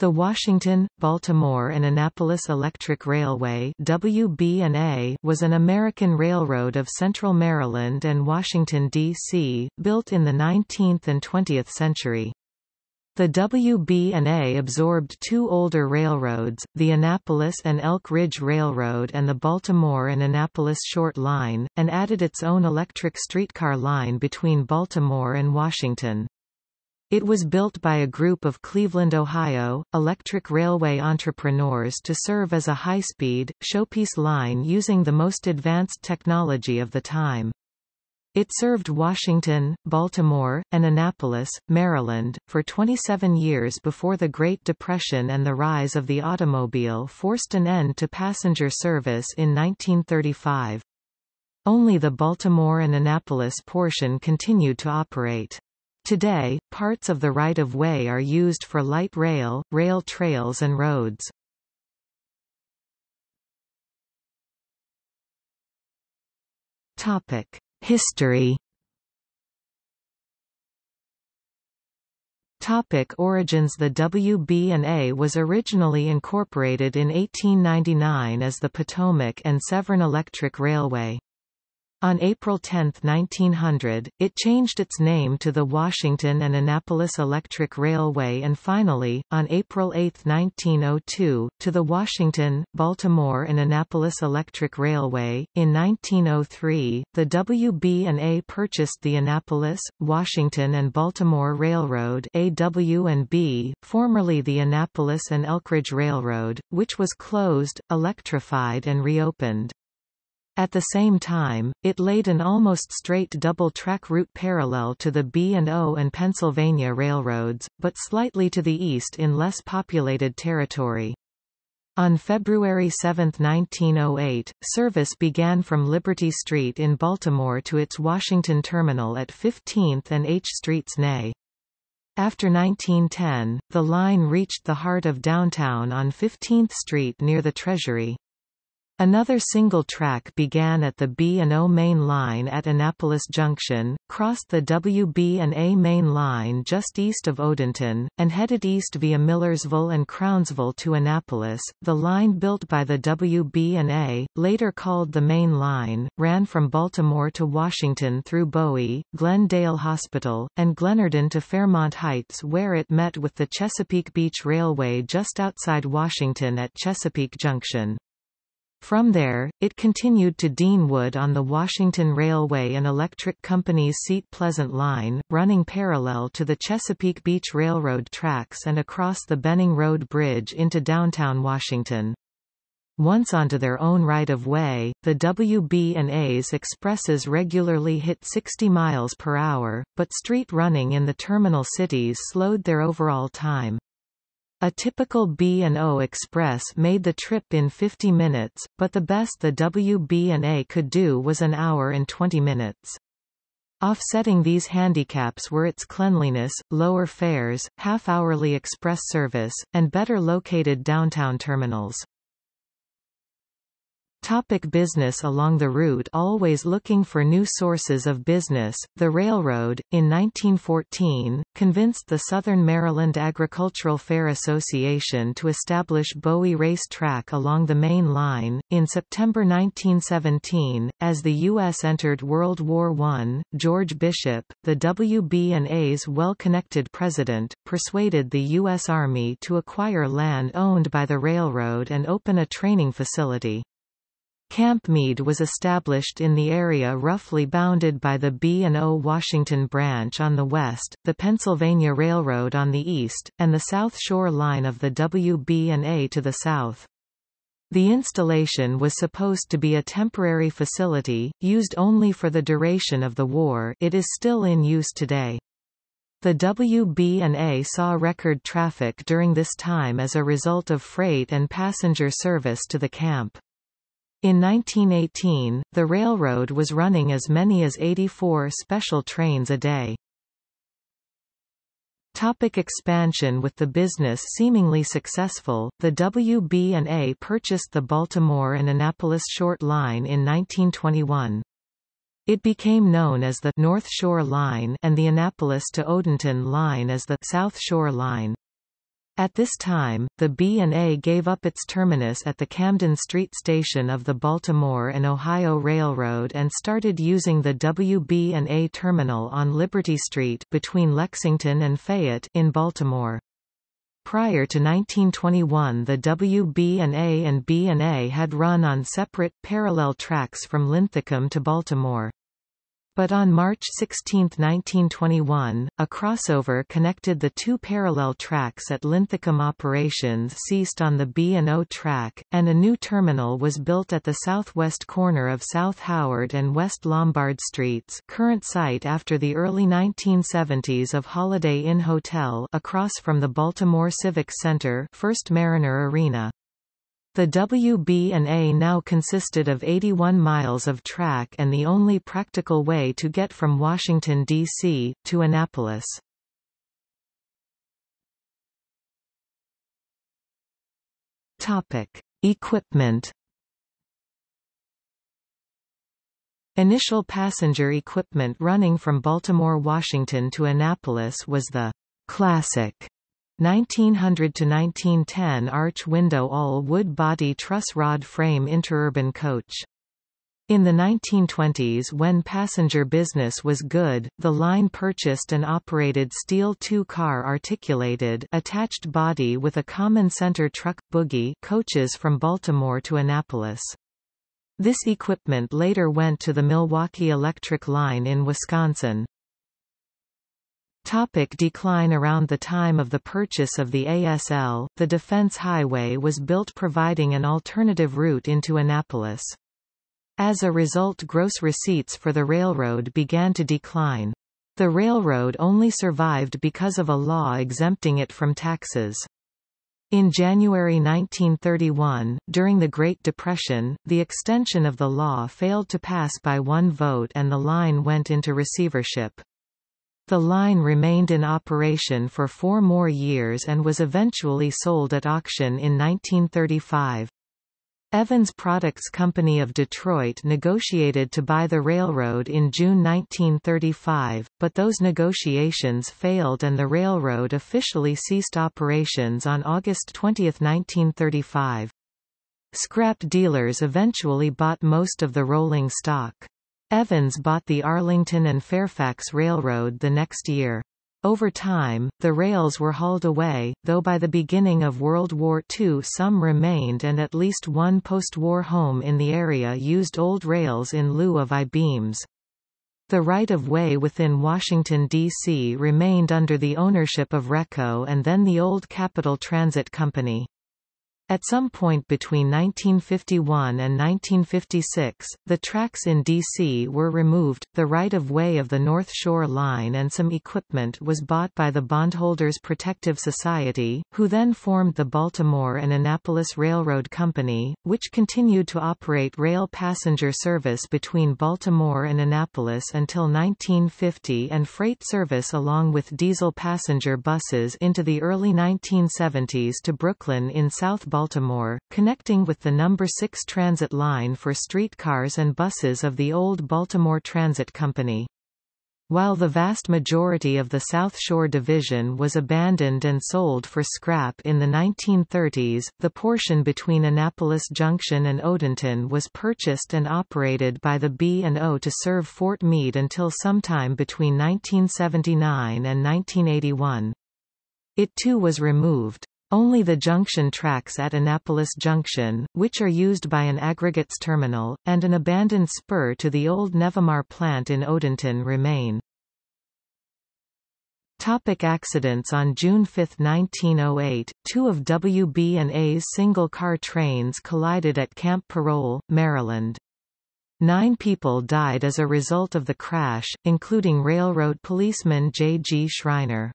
The Washington, Baltimore and Annapolis Electric Railway WB&A was an American railroad of central Maryland and Washington, D.C., built in the 19th and 20th century. The WB&A absorbed two older railroads, the Annapolis and Elk Ridge Railroad and the Baltimore and Annapolis Short Line, and added its own electric streetcar line between Baltimore and Washington. It was built by a group of Cleveland, Ohio, electric railway entrepreneurs to serve as a high-speed, showpiece line using the most advanced technology of the time. It served Washington, Baltimore, and Annapolis, Maryland, for 27 years before the Great Depression and the rise of the automobile forced an end to passenger service in 1935. Only the Baltimore and Annapolis portion continued to operate. Today, parts of the right-of-way are used for light rail, rail trails and roads. Topic: History Topic origins The WB&A was originally incorporated in 1899 as the Potomac and Severn Electric Railway. On April 10, 1900, it changed its name to the Washington and Annapolis Electric Railway and finally, on April 8, 1902, to the Washington, Baltimore and Annapolis Electric Railway. In 1903, the WB&A purchased the Annapolis, Washington and Baltimore Railroad AW&B, formerly the Annapolis and Elkridge Railroad, which was closed, electrified and reopened. At the same time, it laid an almost straight double-track route parallel to the B&O and Pennsylvania railroads, but slightly to the east in less populated territory. On February 7, 1908, service began from Liberty Street in Baltimore to its Washington terminal at 15th and H Streets Nay. After 1910, the line reached the heart of downtown on 15th Street near the Treasury. Another single track began at the B&O main line at Annapolis Junction, crossed the WB&A main line just east of Odenton, and headed east via Millersville and Crownsville to Annapolis. The line built by the WB&A, later called the Main Line, ran from Baltimore to Washington through Bowie, Glendale Hospital, and Glenarden to Fairmount Heights where it met with the Chesapeake Beach Railway just outside Washington at Chesapeake Junction. From there, it continued to Deanwood on the Washington Railway and Electric Company's Seat Pleasant Line, running parallel to the Chesapeake Beach Railroad tracks and across the Benning Road Bridge into downtown Washington. Once onto their own right-of-way, the WB&A's expresses regularly hit 60 miles per hour, but street running in the terminal cities slowed their overall time. A typical B&O Express made the trip in 50 minutes, but the best the WB&A could do was an hour and 20 minutes. Offsetting these handicaps were its cleanliness, lower fares, half-hourly express service, and better located downtown terminals. Topic business Along the route always looking for new sources of business, the railroad, in 1914, convinced the Southern Maryland Agricultural Fair Association to establish Bowie Race Track along the main line. In September 1917, as the U.S. entered World War I, George Bishop, the WB&A's well-connected president, persuaded the U.S. Army to acquire land owned by the railroad and open a training facility. Camp Meade was established in the area roughly bounded by the B&O Washington Branch on the west, the Pennsylvania Railroad on the east, and the South Shore line of the WB&A to the south. The installation was supposed to be a temporary facility, used only for the duration of the war it is still in use today. The WB&A saw record traffic during this time as a result of freight and passenger service to the camp. In 1918, the railroad was running as many as 84 special trains a day. Topic expansion With the business seemingly successful, the WB&A purchased the Baltimore and Annapolis Short Line in 1921. It became known as the North Shore Line and the Annapolis to Odenton Line as the South Shore Line. At this time, the B&A gave up its terminus at the Camden Street station of the Baltimore and Ohio Railroad and started using the WB&A terminal on Liberty Street between Lexington and Fayette in Baltimore. Prior to 1921 the WB&A and B&A had run on separate, parallel tracks from Linthicum to Baltimore. But on March 16, 1921, a crossover connected the two parallel tracks at Linthicum operations ceased on the B&O track, and a new terminal was built at the southwest corner of South Howard and West Lombard Streets current site after the early 1970s of Holiday Inn Hotel across from the Baltimore Civic Center First Mariner Arena. The WB&A now consisted of 81 miles of track and the only practical way to get from Washington, D.C., to Annapolis. Topic. Equipment Initial passenger equipment running from Baltimore, Washington to Annapolis was the Classic 1900 to 1910 arch window all wood body truss rod frame interurban coach. In the 1920s when passenger business was good, the line purchased and operated steel two-car articulated attached body with a common center truck, bogie coaches from Baltimore to Annapolis. This equipment later went to the Milwaukee Electric Line in Wisconsin. Topic decline Around the time of the purchase of the ASL, the Defense Highway was built providing an alternative route into Annapolis. As a result gross receipts for the railroad began to decline. The railroad only survived because of a law exempting it from taxes. In January 1931, during the Great Depression, the extension of the law failed to pass by one vote and the line went into receivership. The line remained in operation for four more years and was eventually sold at auction in 1935. Evans Products Company of Detroit negotiated to buy the railroad in June 1935, but those negotiations failed and the railroad officially ceased operations on August 20, 1935. Scrap dealers eventually bought most of the rolling stock. Evans bought the Arlington and Fairfax Railroad the next year. Over time, the rails were hauled away, though by the beginning of World War II some remained and at least one post-war home in the area used old rails in lieu of I-beams. The right-of-way within Washington, D.C. remained under the ownership of RECO and then the old Capital Transit Company. At some point between 1951 and 1956, the tracks in D.C. were removed, the right-of-way of the North Shore Line and some equipment was bought by the Bondholders Protective Society, who then formed the Baltimore and Annapolis Railroad Company, which continued to operate rail passenger service between Baltimore and Annapolis until 1950 and freight service along with diesel passenger buses into the early 1970s to Brooklyn in South Baltimore Baltimore, connecting with the number 6 transit line for streetcars and buses of the old Baltimore Transit Company. While the vast majority of the South Shore Division was abandoned and sold for scrap in the 1930s, the portion between Annapolis Junction and Odenton was purchased and operated by the B&O to serve Fort Meade until sometime between 1979 and 1981. It too was removed. Only the junction tracks at Annapolis Junction, which are used by an aggregates terminal, and an abandoned spur to the old Nevamar plant in Odenton remain. Topic accidents On June 5, 1908, two of WB&A's single-car trains collided at Camp Parole, Maryland. Nine people died as a result of the crash, including railroad policeman J. G. Schreiner.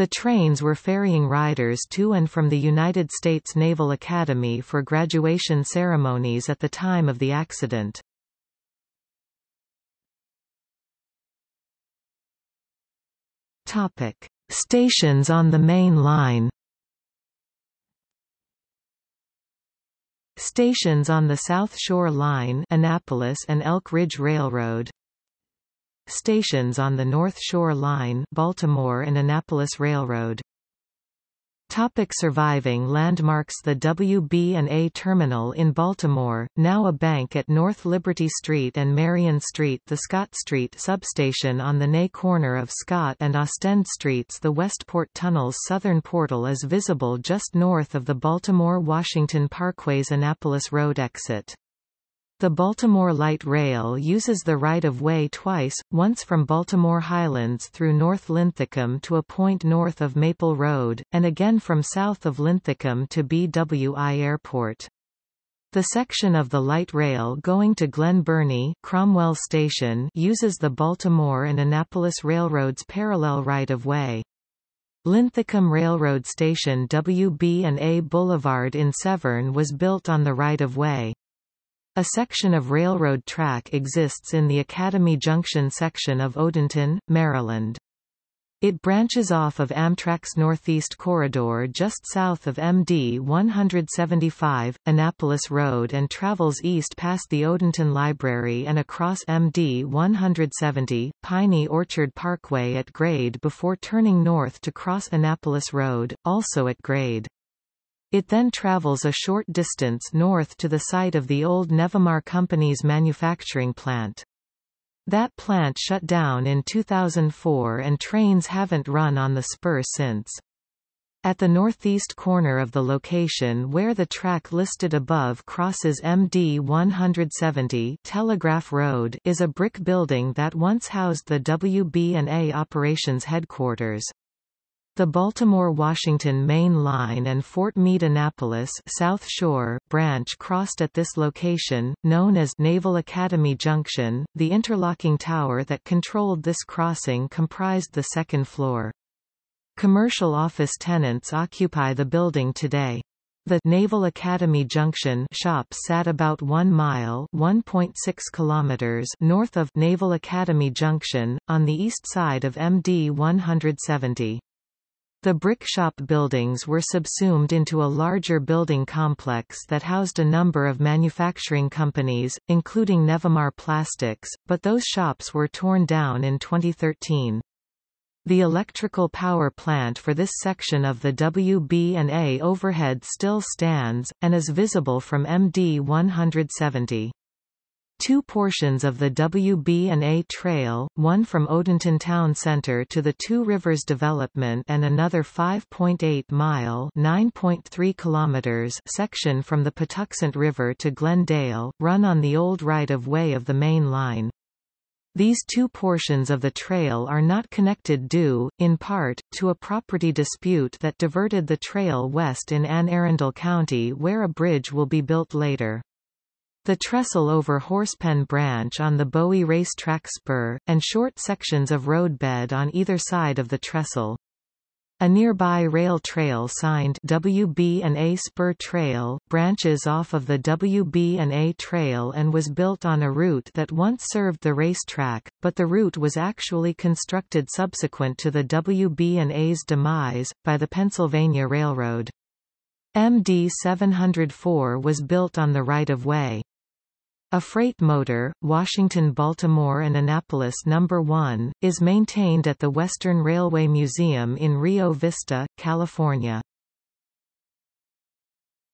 The trains were ferrying riders to and from the United States Naval Academy for graduation ceremonies at the time of the accident. Topic: Stations on the main line. Stations on the South Shore Line Annapolis and Elk Ridge Railroad Stations on the North Shore Line Baltimore and Annapolis Railroad Topic surviving landmarks The WB&A Terminal in Baltimore, now a bank at North Liberty Street and Marion Street The Scott Street substation on the Ney corner of Scott and Ostend Streets The Westport Tunnel's southern portal is visible just north of the Baltimore-Washington Parkway's Annapolis Road exit. The Baltimore Light Rail uses the right-of-way twice, once from Baltimore Highlands through North Linthicum to a point north of Maple Road, and again from south of Linthicum to BWI Airport. The section of the light rail going to Glen Burnie Cromwell Station uses the Baltimore and Annapolis Railroad's parallel right-of-way. Linthicum Railroad Station WB&A Boulevard in Severn was built on the right-of-way. A section of railroad track exists in the Academy Junction section of Odenton, Maryland. It branches off of Amtrak's Northeast Corridor just south of MD 175, Annapolis Road and travels east past the Odenton Library and across MD 170, Piney Orchard Parkway at grade before turning north to cross Annapolis Road, also at grade. It then travels a short distance north to the site of the old Nevamar Company's manufacturing plant. That plant shut down in 2004 and trains haven't run on the spur since. At the northeast corner of the location where the track listed above crosses MD 170 Telegraph Road is a brick building that once housed the WB&A operations headquarters. The Baltimore-Washington Main Line and Fort Meade-Annapolis South Shore branch crossed at this location, known as Naval Academy Junction. The interlocking tower that controlled this crossing comprised the second floor. Commercial office tenants occupy the building today. The Naval Academy Junction shops sat about 1 mile (1.6 kilometers) north of Naval Academy Junction on the east side of MD 170. The brick shop buildings were subsumed into a larger building complex that housed a number of manufacturing companies, including Nevamar Plastics, but those shops were torn down in 2013. The electrical power plant for this section of the WB&A overhead still stands, and is visible from MD 170. Two portions of the WB&A Trail, one from Odenton Town Center to the Two Rivers Development and another 5.8-mile (9.3 kilometers) section from the Patuxent River to Glendale, run on the old right-of-way of the main line. These two portions of the trail are not connected due, in part, to a property dispute that diverted the trail west in Anne Arundel County where a bridge will be built later. The trestle over Horsepen Branch on the Bowie Racetrack spur, and short sections of roadbed on either side of the trestle. A nearby rail trail signed WB&A Spur Trail branches off of the WB&A Trail and was built on a route that once served the racetrack, but the route was actually constructed subsequent to the WB&A's demise, by the Pennsylvania Railroad. MD 704 was built on the right-of-way. A freight motor, Washington Baltimore and Annapolis No. 1, is maintained at the Western Railway Museum in Rio Vista, California.